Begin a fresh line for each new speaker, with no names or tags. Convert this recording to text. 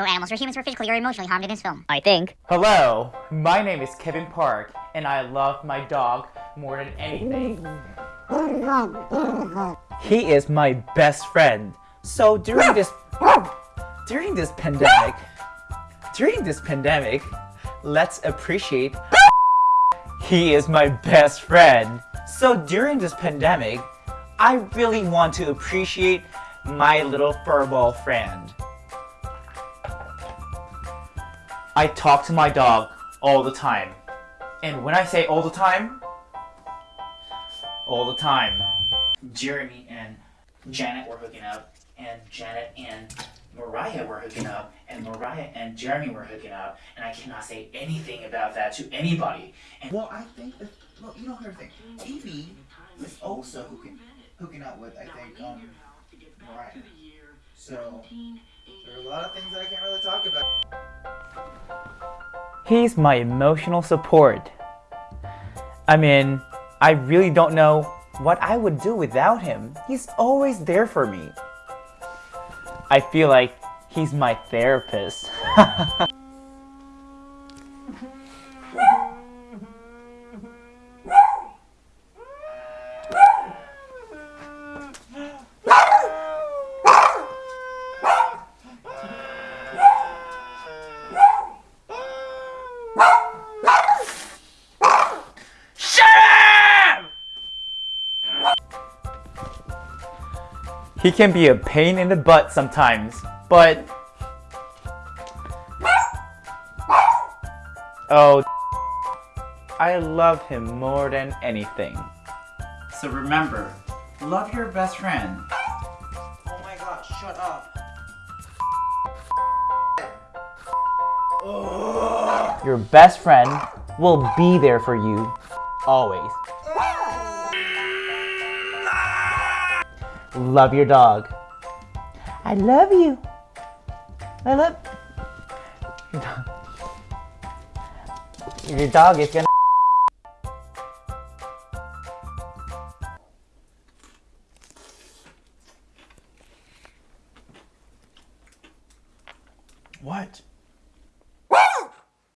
No animals or humans were physically or emotionally harmed in this film. I think.
Hello, my name is Kevin Park, and I love my dog more than anything. He is my best friend. So during this during this pandemic, during this pandemic, let's appreciate he is my best friend. So during this pandemic, I really want to appreciate my little furball friend. I talk to my dog all the time. And when I say all the time, all the time. Jeremy and Janet were hooking up, and Janet and Mariah were hooking up, and Mariah and Jeremy were hooking up, and I cannot say anything about that to anybody. And
Well, I think that, well, you know her thing. Evie is also hooking, hooking up with, I think, um, Mariah. So, there are a lot of things that I can't really talk about.
He's my emotional support. I mean, I really don't know what I would do without him. He's always there for me. I feel like he's my therapist. He can be a pain in the butt sometimes, but... Oh, I love him more than anything. So remember, love your best friend.
Oh my god, shut up.
Your best friend will be there for you, always. Love your dog. I love you. I love... Your dog is gonna...
What?